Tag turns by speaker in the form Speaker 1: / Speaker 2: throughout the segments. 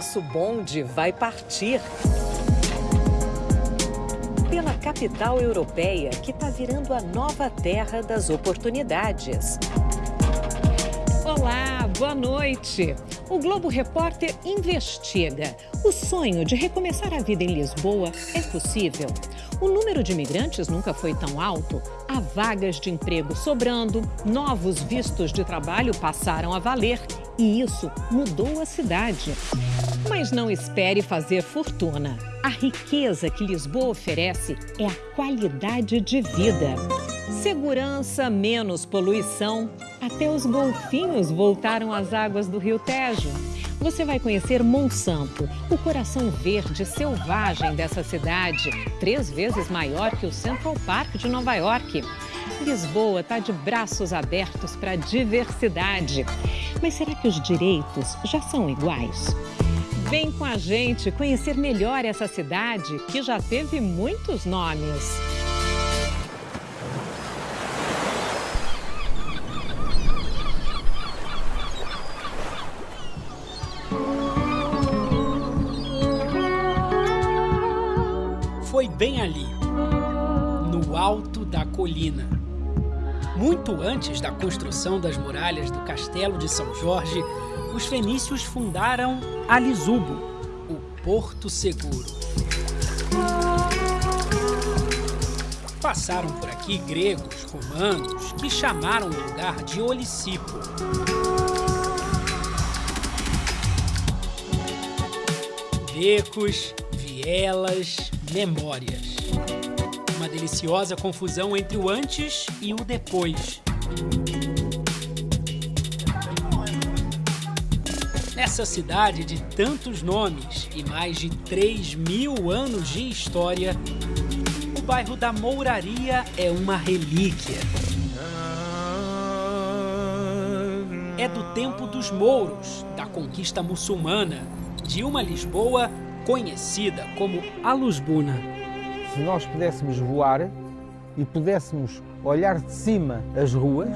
Speaker 1: nosso bonde vai partir pela capital europeia que está virando a nova terra das oportunidades. Olá, boa noite. O Globo Repórter investiga. O sonho de recomeçar a vida em Lisboa é possível? O número de imigrantes nunca foi tão alto. Há vagas de emprego sobrando, novos vistos de trabalho passaram a valer e isso mudou a cidade. Mas não espere fazer fortuna. A riqueza que Lisboa oferece é a qualidade de vida. Segurança, menos poluição. Até os golfinhos voltaram às águas do Rio Tejo. Você vai conhecer Monsanto, o coração verde selvagem dessa cidade, três vezes maior que o Central Park de Nova York. Lisboa está de braços abertos para a diversidade. Mas será que os direitos já são iguais? Vem com a gente conhecer melhor essa cidade que já teve muitos nomes.
Speaker 2: Muito antes da construção das muralhas do Castelo de São Jorge, os fenícios fundaram Alisubo, o Porto Seguro. Passaram por aqui gregos, romanos, que chamaram o lugar de Olicipo. Becos, vielas, memórias. Deliciosa confusão entre o antes e o depois. Nessa cidade de tantos nomes e mais de 3 mil anos de história, o bairro da Mouraria é uma relíquia. É do tempo dos mouros, da conquista muçulmana, de uma Lisboa conhecida como Alusbuna.
Speaker 3: Se nós pudéssemos voar e pudéssemos olhar de cima as ruas,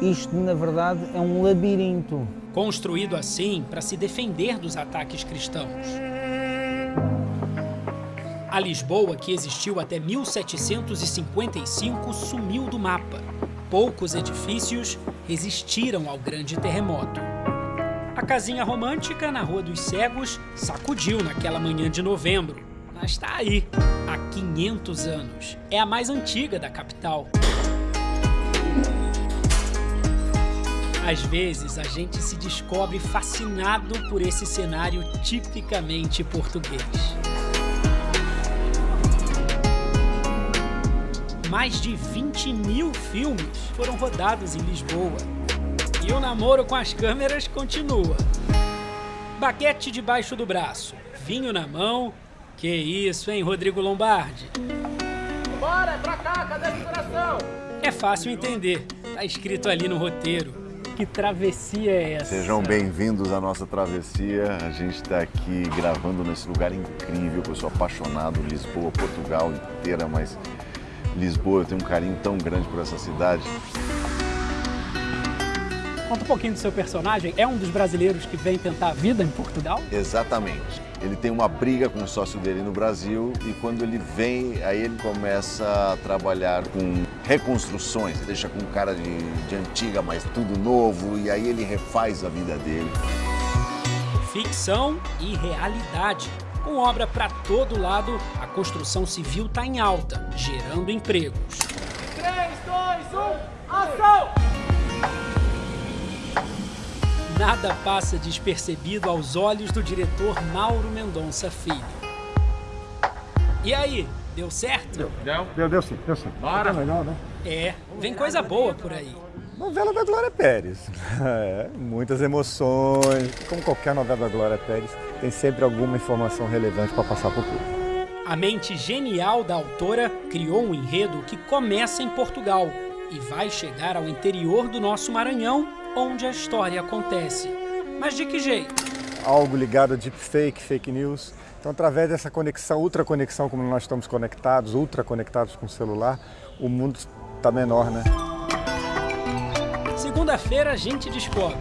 Speaker 3: isto na verdade é um labirinto.
Speaker 2: Construído assim para se defender dos ataques cristãos. A Lisboa, que existiu até 1755, sumiu do mapa. Poucos edifícios resistiram ao grande terremoto. A casinha romântica na Rua dos Cegos sacudiu naquela manhã de novembro, mas está aí, há 500 anos. É a mais antiga da capital. Às vezes, a gente se descobre fascinado por esse cenário tipicamente português. Mais de 20 mil filmes foram rodados em Lisboa. E o namoro com as câmeras continua. Baguete debaixo do braço, vinho na mão. Que isso, hein, Rodrigo Lombardi?
Speaker 4: Bora, é pra cá, cadê a decoração?
Speaker 2: É fácil entender, tá escrito ali no roteiro. Que travessia é essa?
Speaker 5: Sejam bem-vindos à nossa travessia. A gente está aqui gravando nesse lugar incrível, eu sou apaixonado, Lisboa, Portugal inteira, mas Lisboa, eu tenho um carinho tão grande por essa cidade.
Speaker 2: Conta um pouquinho do seu personagem. É um dos brasileiros que vem tentar a vida em Portugal?
Speaker 5: Exatamente. Ele tem uma briga com o sócio dele no Brasil e quando ele vem, aí ele começa a trabalhar com reconstruções. Ele deixa com um cara de, de antiga, mas tudo novo, e aí ele refaz a vida dele.
Speaker 2: Ficção e realidade. Com obra para todo lado, a construção civil está em alta, gerando empregos.
Speaker 4: 3, 2, 1, ação!
Speaker 2: Nada passa despercebido aos olhos do diretor Mauro Mendonça Filho. E aí, deu certo?
Speaker 6: Deu, deu, deu, deu sim, deu sim.
Speaker 2: Bora.
Speaker 6: Tá legal, né?
Speaker 2: É, vem coisa boa por aí.
Speaker 6: Novela da Glória Pérez. É, muitas emoções. Como qualquer novela da Glória Pérez, tem sempre alguma informação relevante para passar para o público.
Speaker 2: A mente genial da autora criou um enredo que começa em Portugal e vai chegar ao interior do nosso Maranhão onde a história acontece. Mas de que jeito?
Speaker 6: Algo ligado a deepfake, fake news. Então, através dessa conexão, ultra conexão, como nós estamos conectados, ultra conectados com o celular, o mundo está menor, né?
Speaker 2: Segunda-feira a gente descobre.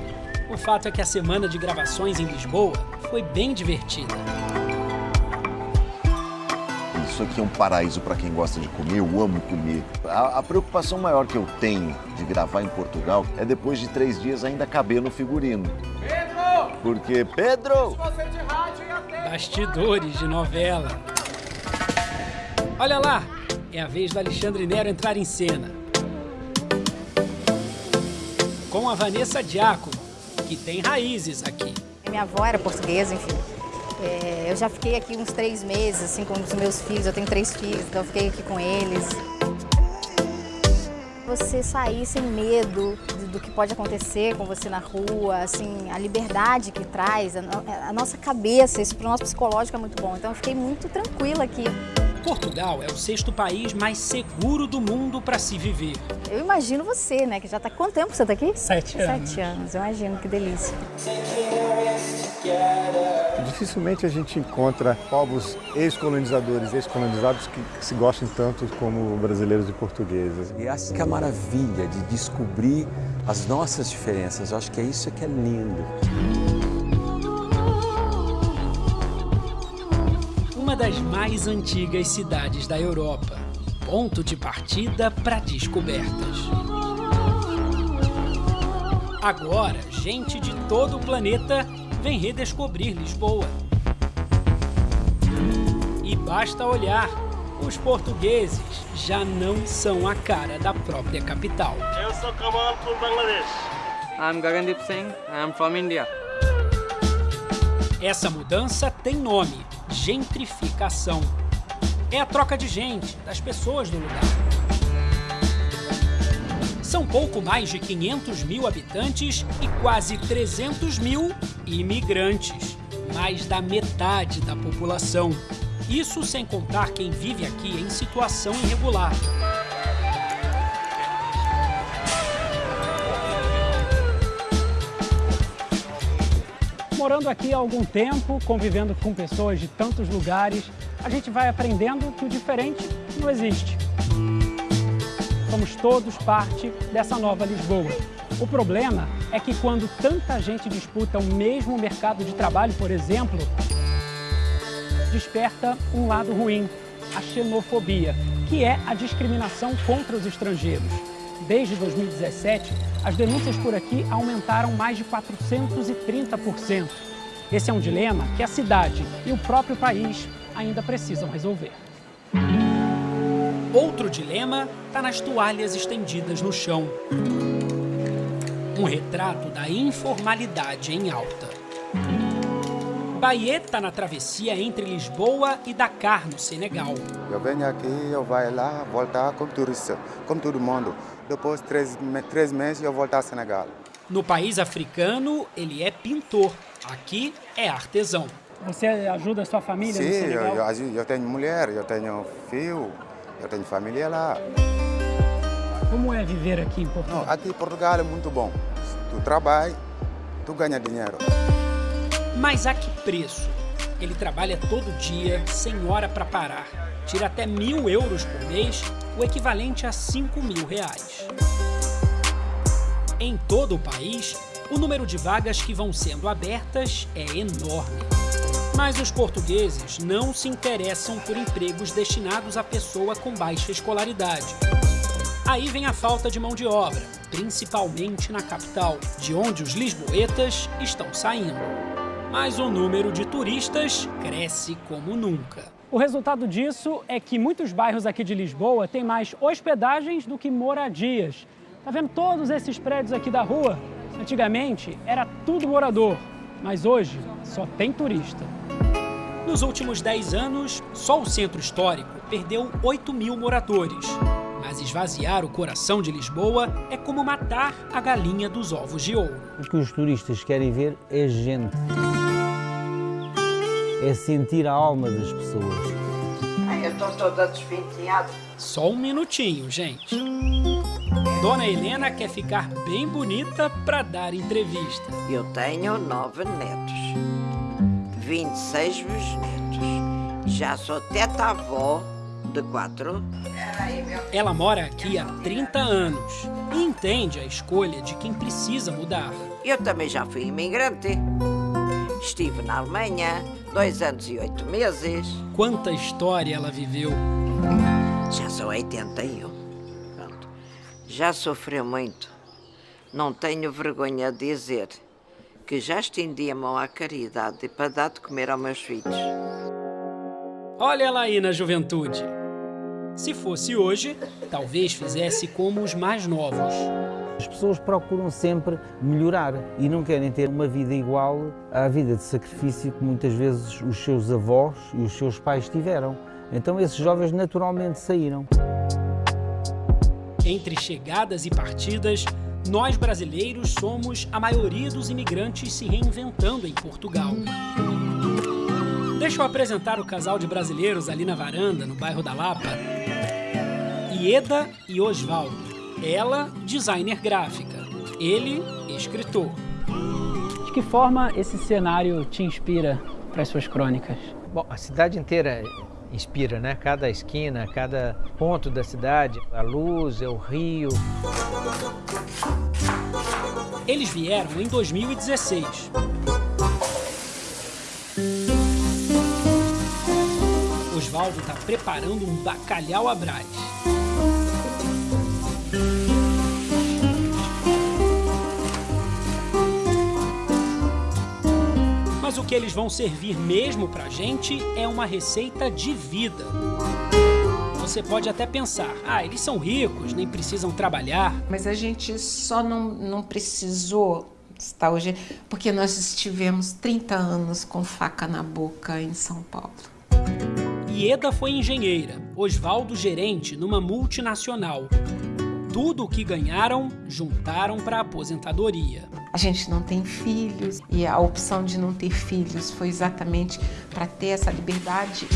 Speaker 2: O fato é que a semana de gravações em Lisboa foi bem divertida.
Speaker 5: Isso aqui é um paraíso para quem gosta de comer, eu amo comer. A, a, preocupação maior que eu tenho de gravar em Portugal é depois de três dias ainda caber no figurino.
Speaker 4: Pedro!
Speaker 5: Porque, Pedro!
Speaker 4: Você de rádio e atende.
Speaker 2: Bastidores de novela. Olha lá, é a vez do Alexandre Nero entrar em cena. Com a Vanessa Diácono, que tem raízes aqui.
Speaker 7: Minha avó era portuguesa, enfim. É, eu já fiquei aqui uns três meses, assim, com os meus filhos. Eu tenho três filhos, então eu fiquei aqui com eles. Você sair sem medo do, que pode acontecer com você na rua, assim, a liberdade que traz, a, a nossa cabeça, isso para o nosso psicológico é muito bom. Então eu fiquei muito tranquila aqui.
Speaker 2: Portugal é o sexto país mais seguro do mundo para se viver.
Speaker 7: Eu imagino você, né? Que já está quanto tempo você está aqui?
Speaker 2: Sete anos.
Speaker 7: Sete anos, eu imagino, que delícia.
Speaker 6: Dificilmente a gente encontra povos ex-colonizadores, ex-colonizados que se gostem tanto como brasileiros e portugueses.
Speaker 8: E essa que é a maravilha de descobrir as nossas diferenças. Eu acho que é isso que é lindo.
Speaker 2: Uma das mais antigas cidades da Europa. Ponto de partida para descobertas. Agora, gente de todo o planeta vem redescobrir Lisboa. E basta olhar, os portugueses já não são a cara da própria capital.
Speaker 4: Eu sou Kamal from Bangladesh.
Speaker 9: I'm Gagandeep Singh. I'm from India.
Speaker 2: Essa mudança tem nome: gentrificação. É a troca de gente, das pessoas do lugar. São pouco mais de 500 mil habitantes e quase 300 mil imigrantes. Mais da metade da população. Isso sem contar quem vive aqui em situação irregular. Morando aqui há algum tempo, convivendo com pessoas de tantos lugares, a gente vai aprendendo que o diferente não existe. Somos todos parte dessa nova Lisboa. O problema é que quando tanta gente disputa o mesmo mercado de trabalho, por exemplo, desperta um lado ruim, a xenofobia, que é a discriminação contra os estrangeiros. Desde 2017, as denúncias por aqui aumentaram mais de 430%. Esse é um dilema que a cidade e o próprio país ainda precisam resolver. Outro dilema está nas toalhas estendidas no chão. Um retrato da informalidade em alta. Bahia está na travessia entre Lisboa e Dakar, no Senegal.
Speaker 10: Eu venho aqui, eu vou lá, voltar como turista, como todo mundo. Depois de três, três meses, eu voltar ao Senegal.
Speaker 2: No país africano, ele é pintor. Aqui é artesão. Você ajuda a sua família
Speaker 10: Sim,
Speaker 2: no Senegal?
Speaker 10: eu, eu, eu tenho mulher, eu tenho filho, eu tenho família lá.
Speaker 2: Como é viver aqui em Portugal?
Speaker 10: Não, aqui em Portugal é muito bom. Tu trabalha, tu ganha dinheiro.
Speaker 2: Mas a que preço? Ele trabalha todo dia, sem hora para parar. Tira até mil euros por mês, o equivalente a 5 mil reais. Em todo o país, o número de vagas que vão sendo abertas é enorme. Mas os portugueses não se interessam por empregos destinados a pessoa com baixa escolaridade. Aí vem a falta de mão de obra, principalmente na capital, de onde os lisboetas estão saindo. Mas o número de turistas cresce como nunca. O resultado disso é que muitos bairros aqui de Lisboa têm mais hospedagens do que moradias. Tá vendo todos esses prédios aqui da rua? Antigamente era tudo morador, mas hoje só tem turista. Nos últimos 10 anos, só o centro histórico perdeu 8 mil moradores. Mas esvaziar o coração de Lisboa é como matar a galinha dos ovos de ouro.
Speaker 3: O que os turistas querem ver é gente. É sentir a alma das pessoas.
Speaker 11: Ai, eu estou toda despenteada.
Speaker 2: Só um minutinho, gente. Dona Helena quer ficar bem bonita para dar entrevista.
Speaker 11: Eu tenho nove netos, 26 bisnetos. Já sou teta-avó de quatro.
Speaker 2: Ela mora aqui há 30 anos e entende a escolha de quem precisa mudar.
Speaker 11: Eu também já fui imigrante. Estive na Alemanha dois anos e oito meses.
Speaker 2: Quanta história ela viveu.
Speaker 11: Já sou 81. Pronto. Já sofreu muito. Não tenho vergonha de dizer que já estendi a mão à caridade para dar de comer aos meus filhos.
Speaker 2: Olha ela aí na juventude. Se fosse hoje, talvez fizesse como os mais novos.
Speaker 3: As pessoas procuram sempre melhorar e não querem ter uma vida igual à vida de sacrifício que muitas vezes os seus avós e os seus pais tiveram. Então esses jovens naturalmente saíram.
Speaker 2: Entre chegadas e partidas, nós brasileiros somos a maioria dos imigrantes se reinventando em Portugal. Deixa eu apresentar o casal de brasileiros ali na varanda, no bairro da Lapa. Ieda e Osvaldo. Ela, designer gráfica. Ele, escritor.
Speaker 12: De que forma esse cenário te inspira para as suas crônicas?
Speaker 13: Bom, a cidade inteira inspira, né? Cada esquina, cada ponto da cidade, a luz, é o rio.
Speaker 2: Eles vieram em 2016. Osvaldo está preparando um bacalhau à. Mas o que eles vão servir mesmo pra gente é uma receita de vida. Você pode até pensar, ah, eles são ricos, nem precisam trabalhar.
Speaker 14: Mas a gente só não, não precisou estar hoje porque nós estivemos 30 anos com faca na boca em São Paulo.
Speaker 2: Ieda foi engenheira, Osvaldo gerente numa multinacional. Tudo o que ganharam, juntaram para a aposentadoria.
Speaker 14: A gente não tem filhos e a opção de não ter filhos foi exatamente para ter essa liberdade.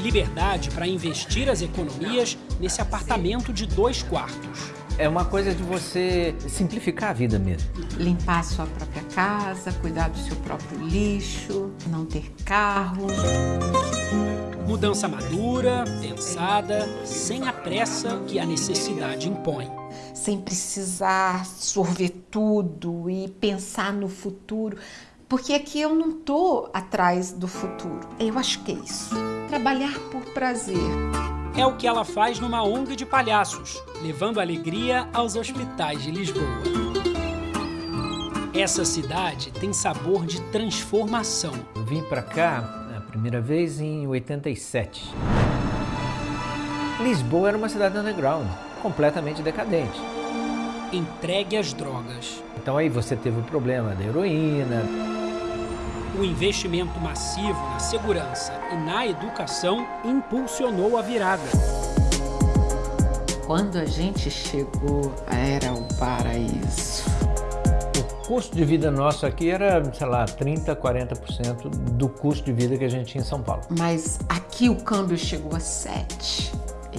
Speaker 2: Liberdade para investir as economias nesse apartamento de dois quartos.
Speaker 13: É uma coisa de você simplificar a vida mesmo.
Speaker 14: Limpar a sua própria casa, cuidar do seu próprio lixo, não ter carro.
Speaker 2: Mudança madura, pensada, sem a pressa que a necessidade impõe.
Speaker 14: Sem precisar sorver tudo e pensar no futuro. Porque aqui eu não estou atrás do futuro. Eu acho que é isso. Trabalhar por prazer.
Speaker 2: É o que ela faz numa ONG de palhaços, levando alegria aos hospitais de Lisboa. Essa cidade tem sabor de transformação.
Speaker 13: Eu vim para cá a primeira vez em 87. Lisboa era uma cidade underground, completamente decadente.
Speaker 2: Entregue às drogas.
Speaker 13: Então aí você teve o problema da heroína.
Speaker 2: O investimento massivo na segurança e na educação impulsionou a virada.
Speaker 14: Quando a gente chegou, era o paraíso.
Speaker 13: O custo de vida nosso aqui era, sei lá, 30%, 40% do custo de vida que a gente tinha em São Paulo.
Speaker 14: Mas aqui o câmbio chegou a 7.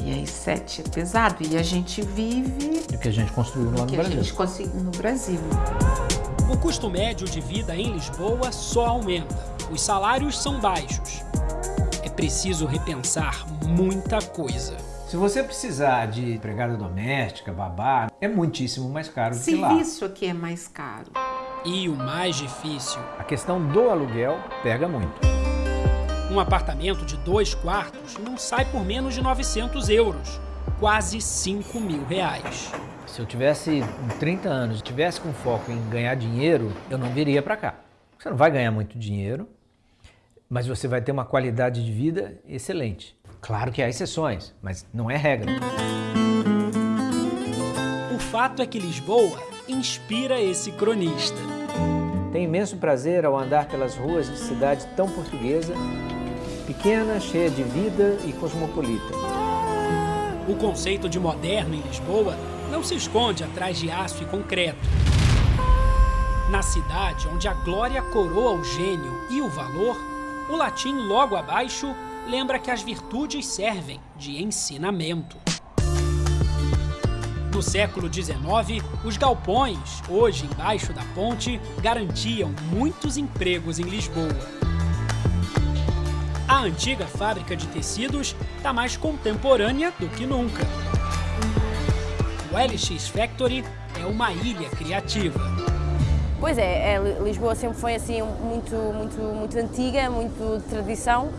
Speaker 14: E aí 7 é pesado. E a gente vive...
Speaker 13: Do que a gente construiu lá no
Speaker 14: que
Speaker 13: Brasil.
Speaker 14: a gente conseguiu no Brasil.
Speaker 2: O custo médio de vida em Lisboa só aumenta. Os salários são baixos. É preciso repensar muita coisa.
Speaker 13: Se você precisar de empregada doméstica, babá, é muitíssimo mais caro do que lá.
Speaker 14: Serviço aqui é mais caro.
Speaker 2: E o mais difícil,
Speaker 13: A questão do aluguel pega muito.
Speaker 2: Um apartamento de dois quartos não sai por menos de 900 euros, quase 5 mil reais.
Speaker 13: Se eu tivesse 30 anos, tivesse com foco em ganhar dinheiro, eu não viria para cá. Você não vai ganhar muito dinheiro, mas você vai ter uma qualidade de vida excelente. Claro que há exceções, mas não é regra.
Speaker 2: O fato é que Lisboa inspira esse cronista.
Speaker 13: Tenho imenso prazer ao andar pelas ruas de cidade tão portuguesa, pequena, cheia de vida e cosmopolita.
Speaker 2: O conceito de moderno em Lisboa não se esconde atrás de aço e concreto. Na cidade onde a glória coroa o gênio e o valor, o latim logo abaixo lembra que as virtudes servem de ensinamento. No século XIX, os galpões, hoje embaixo da ponte, garantiam muitos empregos em Lisboa. Antiga fábrica de tecidos está mais contemporânea do que nunca. O LX Factory é uma ilha criativa.
Speaker 15: Pois é, é, Lisboa sempre foi assim muito, muito, muito antiga, muito de tradição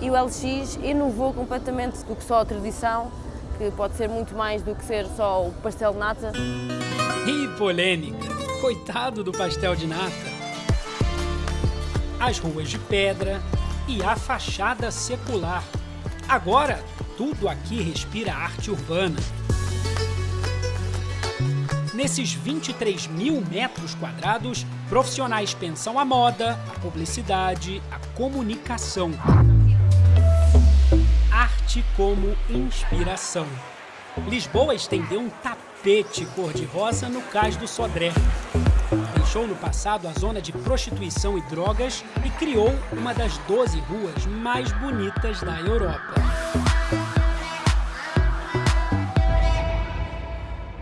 Speaker 15: e o LX inovou completamente do que só a tradição, que pode ser muito mais do que ser só o pastel de nata.
Speaker 2: E polêmica, coitado do pastel de nata. As ruas de pedra e a fachada secular. Agora, tudo aqui respira arte urbana. Nesses 23 mil metros quadrados, profissionais pensam a moda, a publicidade, a comunicação. Arte como inspiração. Lisboa estendeu um tapete cor-de-rosa no cais do Sodré. Deixou no passado a zona de prostituição e drogas e criou uma das 12 ruas mais bonitas da Europa.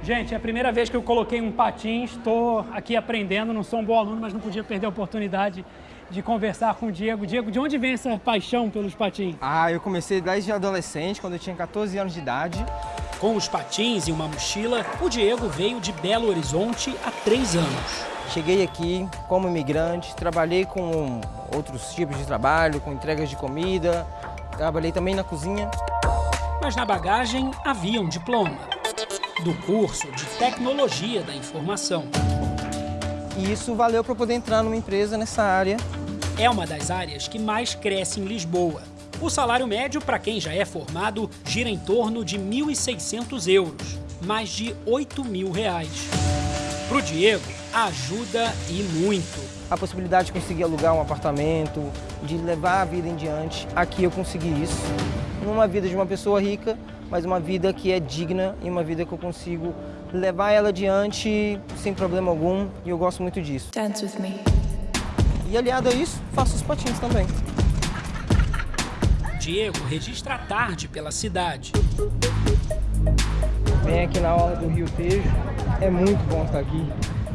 Speaker 12: Gente, é a primeira vez que eu coloquei um patins, estou aqui aprendendo, não sou um bom aluno, mas não podia perder a oportunidade de conversar com o Diego. Diego, de onde vem essa paixão pelos patins?
Speaker 16: Ah, eu comecei desde adolescente, quando eu tinha 14 anos de idade.
Speaker 2: Com os patins e uma mochila, o Diego veio de Belo Horizonte há três anos.
Speaker 16: Cheguei aqui como imigrante, trabalhei com outros tipos de trabalho, com entregas de comida, trabalhei também na cozinha.
Speaker 2: Mas na bagagem havia um diploma do curso de Tecnologia da Informação.
Speaker 16: E isso valeu para poder entrar numa empresa nessa área.
Speaker 2: É uma das áreas que mais cresce em Lisboa. O salário médio para quem já é formado gira em torno de 1.600 euros, mais de 8 mil reais. Para o Diego, ajuda e muito.
Speaker 16: A possibilidade de conseguir alugar um apartamento, de levar a vida em diante. Aqui eu consegui isso. Numa vida de uma pessoa rica, mas uma vida que é digna e uma vida que eu consigo levar ela adiante sem problema algum e eu gosto muito disso. Dance with me. E aliado a isso, faço os patins também.
Speaker 2: Diego registra tarde pela cidade.
Speaker 16: Vem aqui na hora do Rio Tejo, é muito bom estar aqui.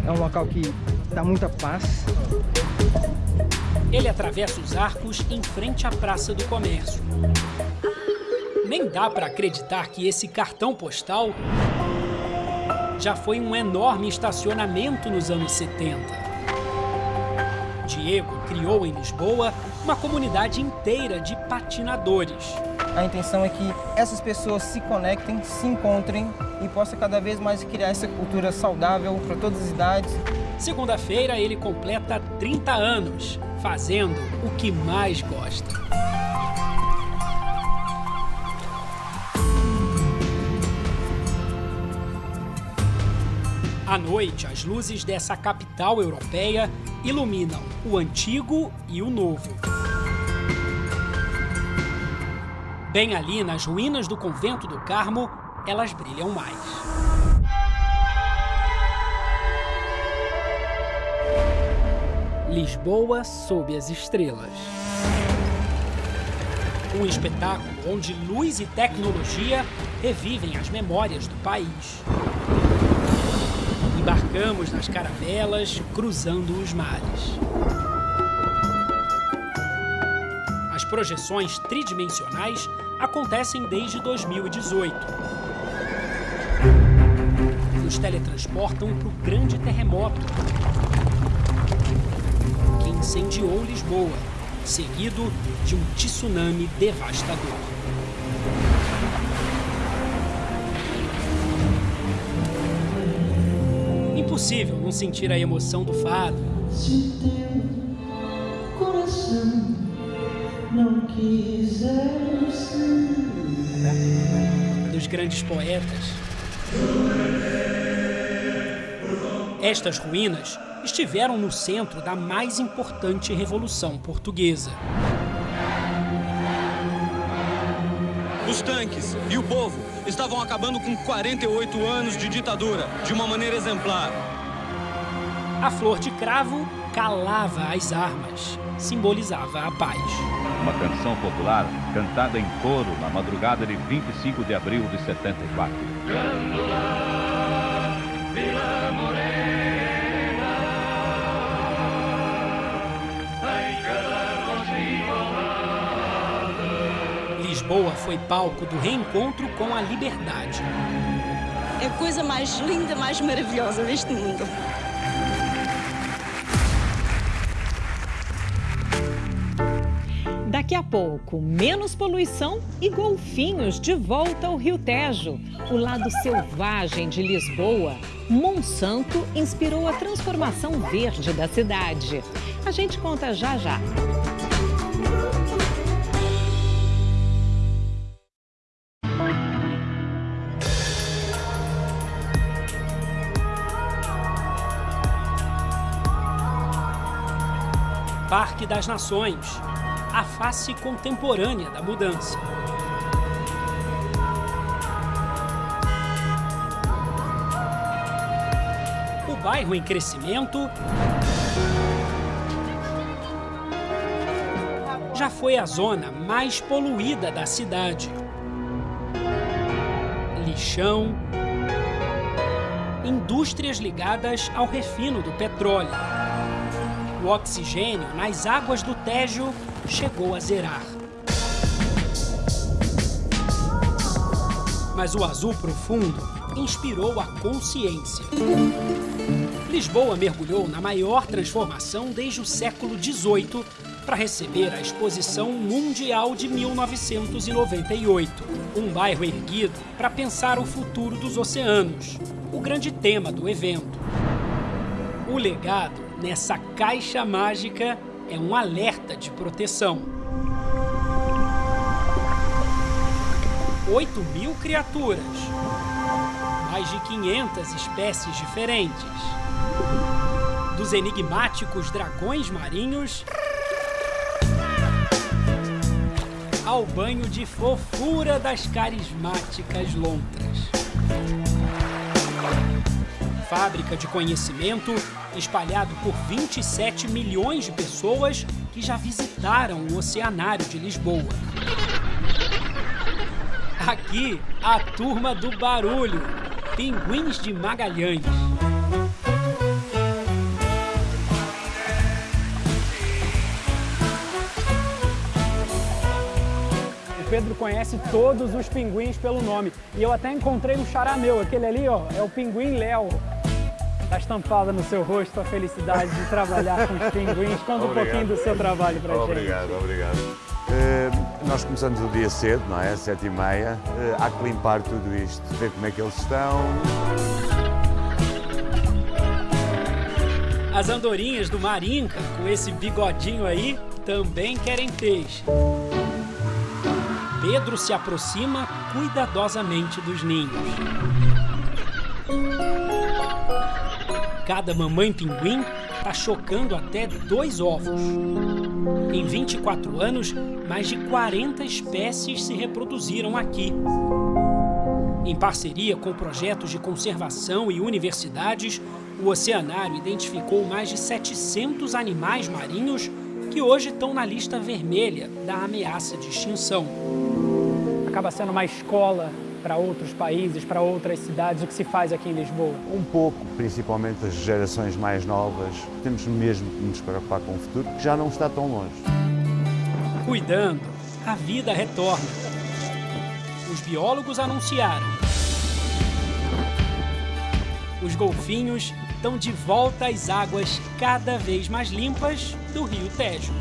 Speaker 16: É um local que dá muita paz.
Speaker 2: Ele atravessa os arcos em frente à Praça do Comércio. Nem dá para acreditar que esse cartão postal já foi um enorme estacionamento nos anos 70. Diego criou em Lisboa uma comunidade inteira de patinadores.
Speaker 16: A intenção é que essas pessoas se conectem, se encontrem e possa cada vez mais criar essa cultura saudável para todas as idades.
Speaker 2: Segunda-feira ele completa 30 anos, fazendo o que mais gosta. À noite, as luzes dessa capital europeia iluminam o antigo e o novo. Bem ali, nas ruínas do convento do Carmo, elas brilham mais. Lisboa sob as estrelas. Um espetáculo onde luz e tecnologia revivem as memórias do país. Embarcamos nas caravelas, cruzando os mares. As projeções tridimensionais acontecem desde 2018. Nos teletransportam para o grande terremoto que incendiou Lisboa, seguido de um tsunami devastador. Impossível não sentir a emoção do fado. Se teu coração não quiser Dos grandes poetas. Estas ruínas estiveram no centro da mais importante revolução portuguesa.
Speaker 17: Os tanques e o povo estavam acabando com 48 anos de ditadura, de uma maneira exemplar.
Speaker 2: A flor de cravo calava as armas, simbolizava a paz.
Speaker 18: Uma canção popular cantada em coro na madrugada de 25 de abril de 74.
Speaker 2: Lisboa foi palco do reencontro com a liberdade.
Speaker 19: É a coisa mais linda, mais maravilhosa deste mundo.
Speaker 1: Daqui a pouco, menos poluição e golfinhos de volta ao Rio Tejo. O lado selvagem de Lisboa. Monsanto inspirou a transformação verde da cidade. A gente conta já já.
Speaker 2: Parque das Nações a face contemporânea da mudança. O bairro em crescimento já foi a zona mais poluída da cidade. Lixão, indústrias ligadas ao refino do petróleo. O oxigênio nas águas do Tejo chegou a zerar. Mas o azul profundo inspirou a consciência. Lisboa mergulhou na maior transformação desde o século XVIII para receber a Exposição Mundial de 1998. Um bairro erguido para pensar o futuro dos oceanos, o grande tema do evento. O legado nessa caixa mágica é um alerta de proteção. 8 mil criaturas, mais de 500 espécies diferentes, dos enigmáticos dragões marinhos ao banho de fofura das carismáticas lontras. Fábrica de conhecimento espalhado por 27 milhões de pessoas que já visitaram o Oceanário de Lisboa. Aqui, a turma do barulho, Pinguins de Magalhães.
Speaker 12: Pedro conhece todos os pinguins pelo nome. E eu até encontrei um xará meu, aquele ali, ó, é o pinguim Léo. Estampada no seu rosto a felicidade de trabalhar com os pinguins. Conta um pouquinho do seu trabalho para a gente.
Speaker 19: Obrigado, obrigado. Uh, nós começamos o dia cedo, não é? Às sete e meia. Uh, há que limpar tudo isto, ver como é que eles estão.
Speaker 2: As andorinhas do Marinca, com esse bigodinho aí, também querem peixe. Pedro se aproxima cuidadosamente dos ninhos. Cada mamãe pinguim está chocando até dois ovos. Em 24 anos, mais de 40 espécies se reproduziram aqui. Em parceria com projetos de conservação e universidades, o oceanário identificou mais de 700 animais marinhos que hoje estão na lista vermelha da ameaça de extinção.
Speaker 12: Acaba sendo uma escola para outros países, para outras cidades, o que se faz aqui em Lisboa?
Speaker 19: Um pouco, principalmente as gerações mais novas. Temos mesmo que nos preocupar com o futuro, que já não está tão longe.
Speaker 2: Cuidando, a vida retorna. Os biólogos anunciaram. Os golfinhos estão de volta às águas cada vez mais limpas do Rio Tejo.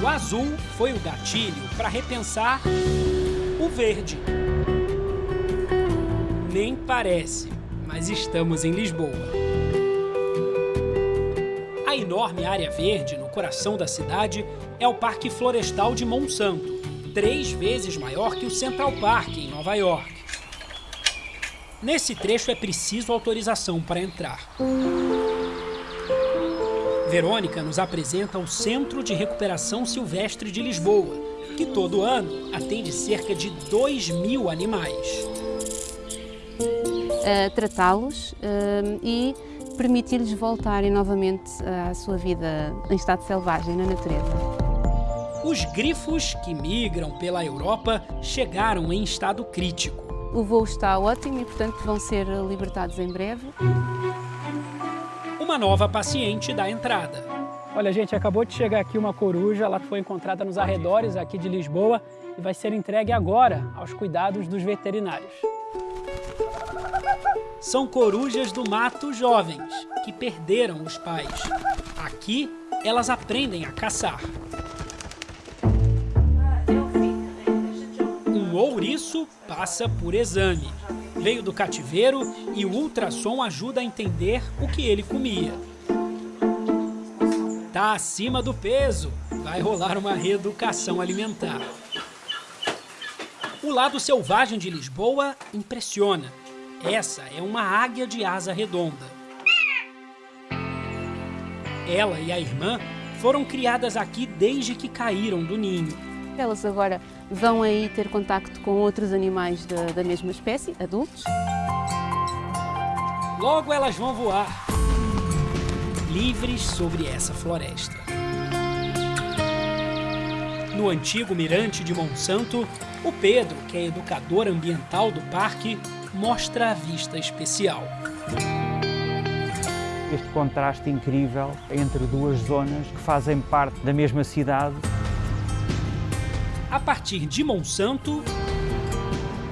Speaker 2: O azul foi o gatilho para repensar o verde. Nem parece, mas estamos em Lisboa. A enorme área verde no coração da cidade é o Parque Florestal de Monsanto, três vezes maior que o Central Park, em Nova York. Nesse trecho é preciso autorização para entrar. Verônica nos apresenta o Centro de Recuperação Silvestre de Lisboa, que todo ano atende cerca de 2 mil animais.
Speaker 20: Uh, Tratá-los uh, e permitir-lhes voltarem novamente à sua vida em estado selvagem, na natureza.
Speaker 2: Os grifos que migram pela Europa chegaram em estado crítico.
Speaker 20: O voo está ótimo e, portanto, vão ser libertados em breve
Speaker 2: uma nova paciente da entrada.
Speaker 12: Olha, gente, acabou de chegar aqui uma coruja, ela foi encontrada nos arredores aqui de Lisboa e vai ser entregue agora aos cuidados dos veterinários.
Speaker 2: são corujas do mato jovens, que perderam os pais. Aqui, elas aprendem a caçar. Um ouriço passa por exame. Veio do cativeiro e o ultrassom ajuda a entender o que ele comia. Tá acima do peso, vai rolar uma reeducação alimentar. O lado selvagem de Lisboa impressiona. Essa é uma águia de asa redonda. Ela e a irmã foram criadas aqui desde que caíram do ninho.
Speaker 20: Elas agora vão aí ter contacto com outros animais da, da mesma espécie, adultos.
Speaker 2: Logo elas vão voar, livres sobre essa floresta. No antigo mirante de Monsanto, o Pedro, que é educador ambiental do parque, mostra a vista especial.
Speaker 3: Este contraste incrível entre duas zonas que fazem parte da mesma cidade.
Speaker 2: A partir de Monsanto,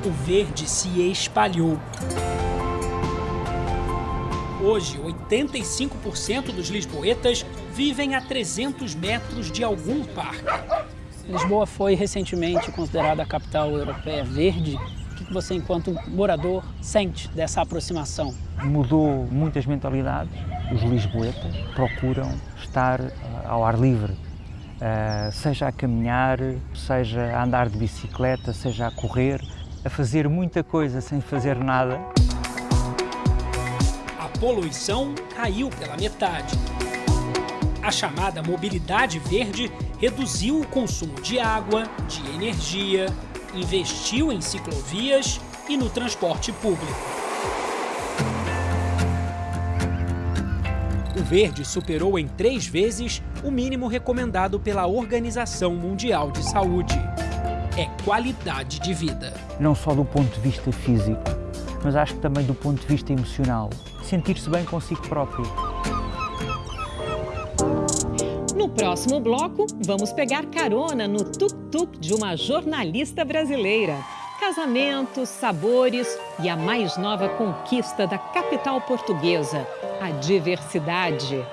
Speaker 2: o verde se espalhou. Hoje, 85% dos lisboetas vivem a 300 metros de algum parque.
Speaker 12: Lisboa foi recentemente considerada a capital europeia verde. O que você, enquanto morador, sente dessa aproximação?
Speaker 3: Mudou muitas mentalidades. Os lisboetas procuram estar ao ar livre, uh, seja a caminhar, seja a andar de bicicleta, seja a correr, a fazer muita coisa sem fazer nada.
Speaker 2: A poluição caiu pela metade. A chamada mobilidade verde reduziu o consumo de água, de energia, investiu em ciclovias e no transporte público. Verde superou em três vezes o mínimo recomendado pela Organização Mundial de Saúde. É qualidade de vida.
Speaker 3: Não só do ponto de vista físico, mas acho que também do ponto de vista emocional. Sentir-se bem consigo próprio.
Speaker 1: No próximo bloco, vamos pegar carona no tuk-tuk de uma jornalista brasileira. Casamentos, sabores e a mais nova conquista da capital portuguesa, a diversidade.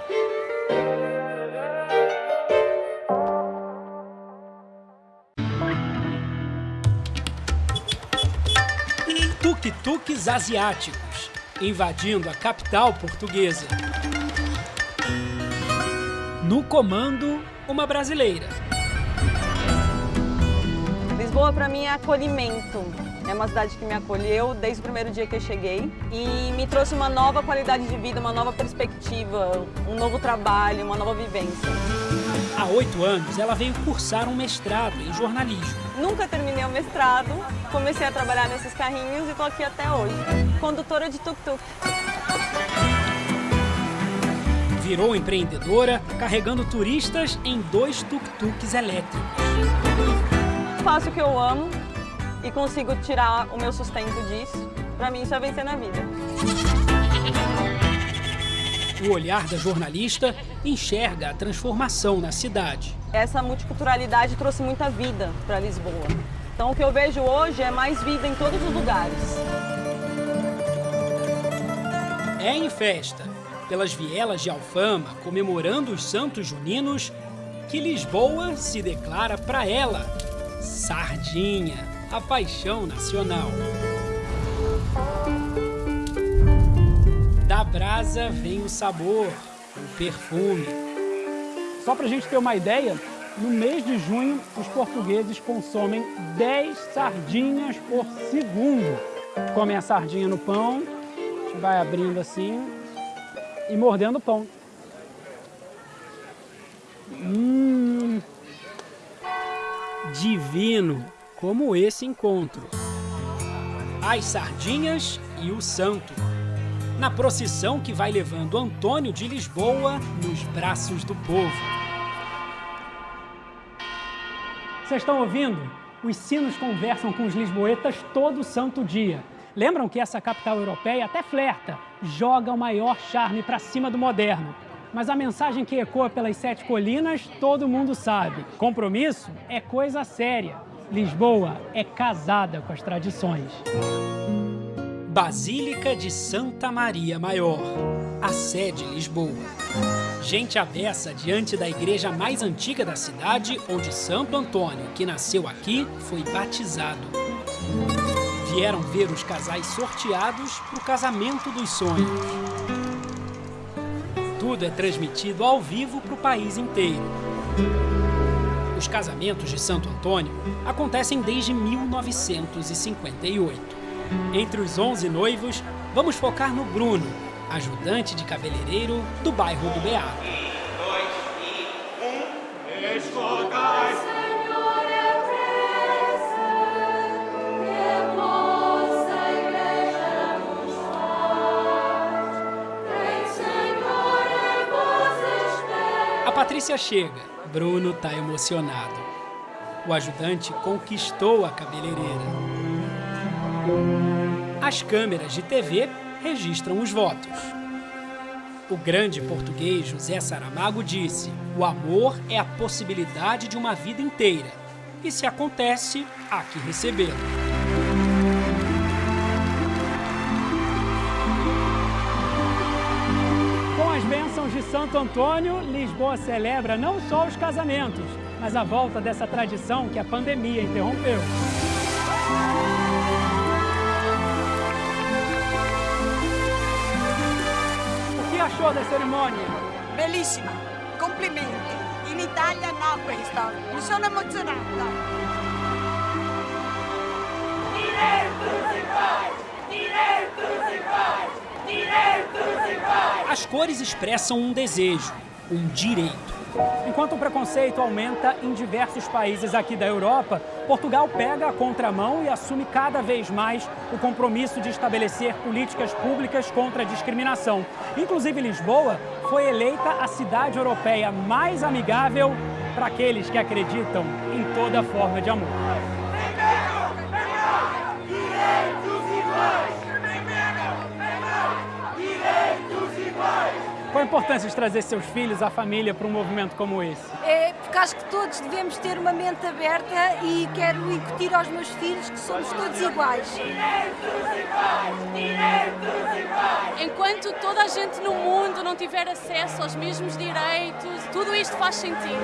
Speaker 2: Tuk-tuks asiáticos, invadindo a capital portuguesa. No comando, uma brasileira.
Speaker 21: Lisboa para mim é acolhimento. É uma cidade que me acolheu desde o primeiro dia que eu cheguei e me trouxe uma nova qualidade de vida, uma nova perspectiva, um novo trabalho, uma nova vivência.
Speaker 2: Há oito anos, ela veio cursar um mestrado em jornalismo.
Speaker 21: Nunca terminei o mestrado, comecei a trabalhar nesses carrinhos e estou aqui até hoje. Condutora de tuk-tuk.
Speaker 2: Virou empreendedora, carregando turistas em dois tuk-tuks elétricos.
Speaker 21: Faço o que eu amo e consigo tirar o meu sustento disso. Para mim, isso é vencer na vida.
Speaker 2: O olhar da jornalista enxerga a transformação na cidade.
Speaker 21: Essa multiculturalidade trouxe muita vida para Lisboa. Então, o que eu vejo hoje é mais vida em todos os lugares.
Speaker 2: É em festa, pelas vielas de Alfama, comemorando os santos juninos, que Lisboa se declara para ela sardinha, a paixão nacional. Da brasa vem o sabor, o perfume.
Speaker 12: Só para a gente ter uma ideia, no mês de junho, os portugueses consomem 10 sardinhas por segundo. Comem a sardinha no pão, a gente vai abrindo assim e mordendo o pão. Hum,
Speaker 2: divino como esse encontro. As sardinhas e o santo. Na procissão que vai levando Antônio de Lisboa nos braços do povo.
Speaker 12: Vocês estão ouvindo? Os sinos conversam com os lisboetas todo santo dia. Lembram que essa capital europeia até flerta, joga o maior charme para cima do moderno. Mas a mensagem que ecoa pelas sete colinas, todo mundo sabe. Compromisso é coisa séria. Lisboa é casada com as tradições.
Speaker 2: Basílica de Santa Maria Maior, a sede Lisboa. Gente abessa diante da igreja mais antiga da cidade, onde Santo Antônio, que nasceu aqui, foi batizado. Vieram ver os casais sorteados para o casamento dos sonhos. Tudo é transmitido ao vivo para o país inteiro. Os casamentos de Santo Antônio acontecem desde 1958. Entre os 11 noivos, vamos focar no Bruno, ajudante de cabeleireiro do bairro do Beato. A Patrícia chega. Bruno tá emocionado. O ajudante conquistou a cabeleireira. As câmeras de TV registram os votos. O grande português José Saramago disse: o amor é a possibilidade de uma vida inteira. E se acontece, há que recebê-lo.
Speaker 12: Antônio, Lisboa celebra não só os casamentos, mas a volta dessa tradição que a pandemia interrompeu. O que achou da cerimônia?
Speaker 22: Bellissima, complimenti. In Italia no questa, mi sono emozionata.
Speaker 2: As cores expressam um desejo, um direito.
Speaker 12: Enquanto o preconceito aumenta em diversos países aqui da Europa, Portugal pega a contramão e assume cada vez mais o compromisso de estabelecer políticas públicas contra a discriminação. Inclusive, Lisboa foi eleita a cidade europeia mais amigável para aqueles que acreditam em toda forma de amor. Qual a importância de trazer seus filhos, a família, para um movimento como esse?
Speaker 23: É porque acho que todos devemos ter uma mente aberta e quero incutir aos meus filhos que somos todos iguais.
Speaker 15: Enquanto toda a gente no mundo não tiver acesso aos mesmos direitos, tudo isto faz sentido.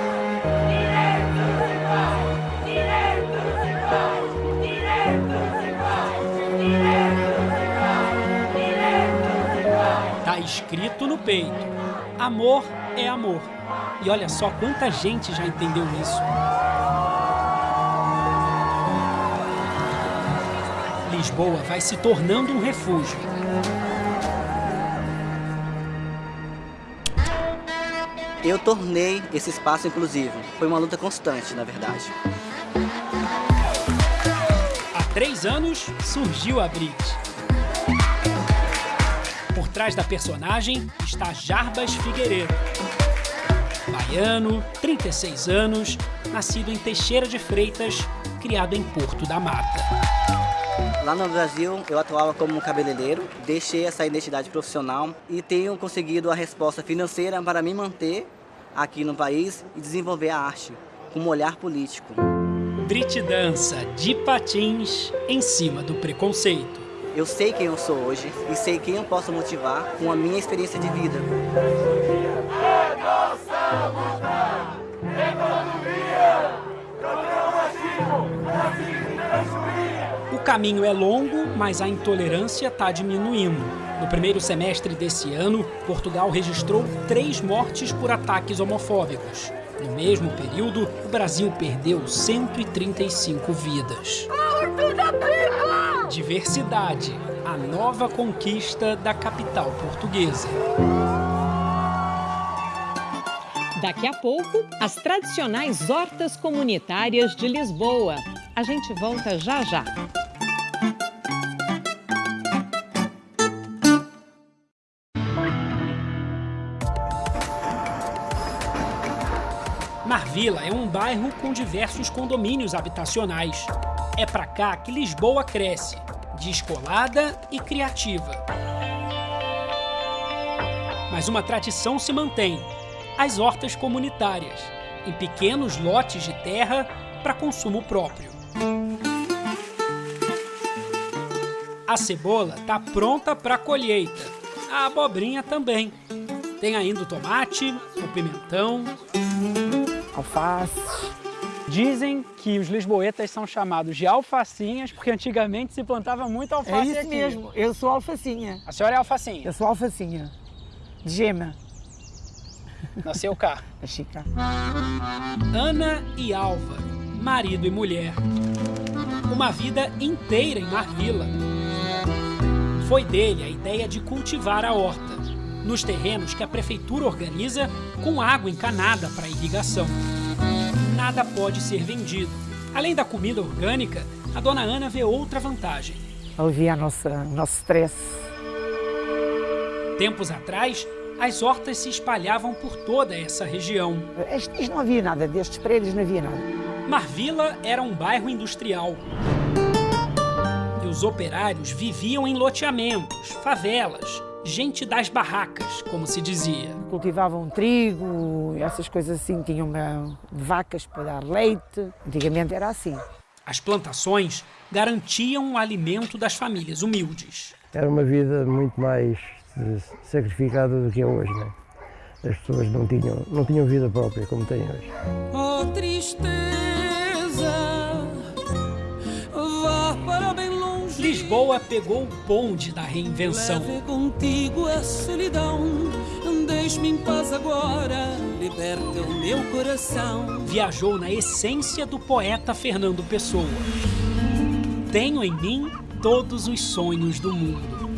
Speaker 2: Tá escrito no peito: amor é amor. E olha só quanta gente já entendeu isso. Lisboa vai se tornando um refúgio.
Speaker 24: Eu tornei esse espaço inclusivo. Foi uma luta constante, na verdade.
Speaker 2: Há três anos surgiu a Brit. Trás da personagem está Jarbas Figueiredo. Baiano, 36 anos, nascido em Teixeira de Freitas, criado em Porto da Mata.
Speaker 24: Lá no Brasil, eu atuava como cabeleireiro, deixei essa identidade profissional e tenho conseguido a resposta financeira para me manter aqui no país e desenvolver a arte com um olhar político.
Speaker 2: Brit dança de patins em cima do preconceito.
Speaker 24: Eu sei quem eu sou hoje e sei quem eu posso motivar com a minha experiência de vida.
Speaker 2: O caminho é longo, mas a intolerância está diminuindo. No primeiro semestre desse ano, Portugal registrou três mortes por ataques homofóbicos. No mesmo período, o Brasil perdeu 135 vidas. Diversidade, a nova conquista da capital portuguesa.
Speaker 1: Daqui a pouco, as tradicionais hortas comunitárias de Lisboa. A gente volta já já.
Speaker 2: Marvila é um bairro com diversos condomínios habitacionais. É pra cá que Lisboa cresce, descolada e criativa. Mas uma tradição se mantém: as hortas comunitárias, em pequenos lotes de terra para consumo próprio. A cebola está pronta para colheita. A abobrinha também. Tem ainda o tomate, o pimentão,
Speaker 12: alface. Dizem que os lisboetas são chamados de alfacinhas porque antigamente se plantava muito alface
Speaker 25: É isso
Speaker 12: aqui.
Speaker 25: mesmo, eu sou alfacinha.
Speaker 12: A senhora é alfacinha?
Speaker 25: Eu sou alfacinha, de gema.
Speaker 12: Nasceu cá.
Speaker 25: Nasci cá.
Speaker 2: Ana e Álvaro, marido e mulher. Uma vida inteira em Marvila. Foi dele a ideia de cultivar a horta, nos terrenos que a prefeitura organiza com água encanada para irrigação. Nada pode ser vendido. Além da comida orgânica, a dona Ana vê outra vantagem.
Speaker 25: Alivia o nosso, stress.
Speaker 2: Tempos atrás, as hortas se espalhavam por toda essa região.
Speaker 25: Isto não havia nada, destes prédios não havia nada.
Speaker 2: Marvila era um bairro industrial. E os operários viviam em loteamentos, favelas, gente das barracas, como se dizia.
Speaker 25: Cultivavam trigo, essas coisas assim, tinham uma, vacas para dar leite. Antigamente era assim.
Speaker 2: As plantações garantiam o alimento das famílias humildes.
Speaker 26: Era uma vida muito mais eh, sacrificada do que é hoje, né? As pessoas não tinham, não tinham vida própria como têm hoje.
Speaker 27: Oh tristeza,
Speaker 2: Lisboa pegou o bonde da reinvenção.
Speaker 27: Leve contigo a solidão. Deixe-me em paz agora, liberta o meu coração.
Speaker 2: Viajou na essência do poeta Fernando Pessoa. Tenho em mim todos os sonhos do mundo.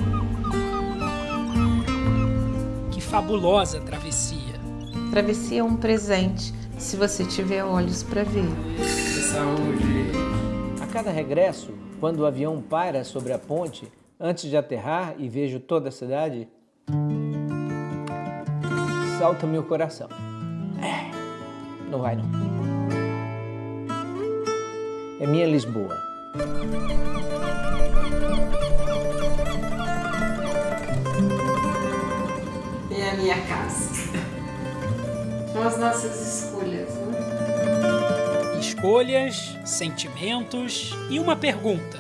Speaker 2: Que fabulosa travessia.
Speaker 14: Travessia é um presente, se você tiver olhos para ver.
Speaker 13: Saúde. A cada regresso, quando o avião para sobre a ponte, antes de aterrar e vejo toda a cidade, salta meu coração. É, não vai não. É minha Lisboa.
Speaker 14: É a minha casa. São as nossas escolhas?
Speaker 2: Escolhas, sentimentos e uma pergunta.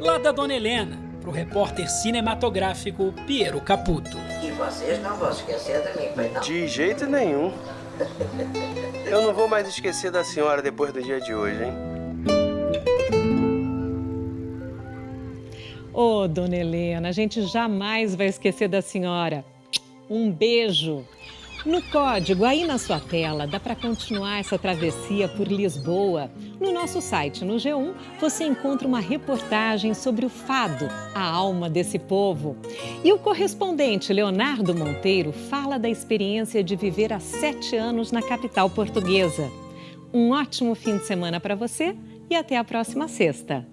Speaker 2: Lá da Dona Helena, para o repórter cinematográfico Piero Caputo.
Speaker 11: E vocês não vão esquecer de mim, pois não?
Speaker 28: De jeito nenhum. Eu não vou mais esquecer da senhora depois do dia de hoje, hein?
Speaker 1: Ô, oh, dona Helena, a gente jamais vai esquecer da senhora. Um beijo. No código aí na sua tela, dá para continuar essa travessia por Lisboa. No nosso site, no G1, você encontra uma reportagem sobre o fado, a alma desse povo. E o correspondente Leonardo Monteiro fala da experiência de viver há sete anos na capital portuguesa. Um ótimo fim de semana para você e até a próxima sexta.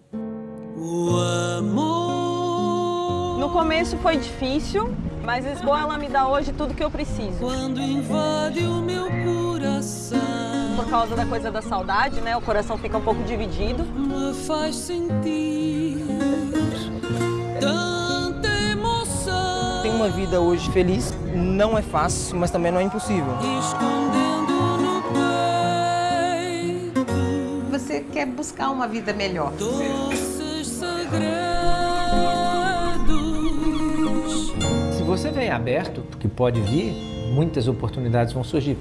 Speaker 21: O amor. No começo foi difícil, mas Lisboa ela me dá hoje tudo que eu preciso.
Speaker 27: Quando invade o meu coração.
Speaker 21: Por causa da coisa da saudade, né? O coração fica um pouco dividido.
Speaker 27: Me faz sentir tanta emoção.
Speaker 16: Tem uma vida hoje feliz, não é fácil, mas também não é impossível.
Speaker 27: Escondendo no peito.
Speaker 14: Você quer buscar uma vida melhor.
Speaker 27: Doces segredos.
Speaker 13: Você vem aberto, que pode vir, muitas oportunidades vão surgir.